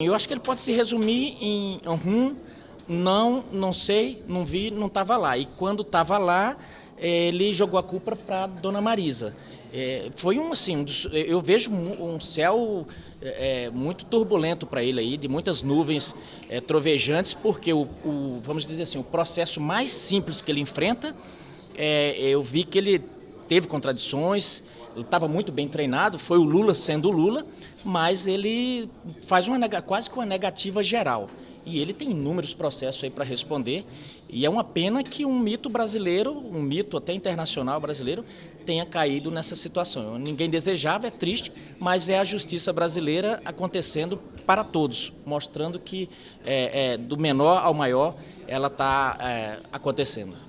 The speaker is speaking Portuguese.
Eu acho que ele pode se resumir em não, não sei, não vi, não estava lá. E quando estava lá, ele jogou a culpa para Dona Marisa. É, foi um assim, um dos, eu vejo um céu é, muito turbulento para ele aí, de muitas nuvens é, trovejantes, porque o, o, vamos dizer assim, o processo mais simples que ele enfrenta, eu vi que ele teve contradições, estava muito bem treinado, foi o Lula sendo o Lula, mas ele faz uma quase que uma negativa geral. E ele tem inúmeros processos aí para responder. E é uma pena que um mito brasileiro, um mito até internacional brasileiro, tenha caído nessa situação. Ninguém desejava, é triste, mas é a justiça brasileira acontecendo para todos, mostrando que é, é, do menor ao maior ela está é, acontecendo.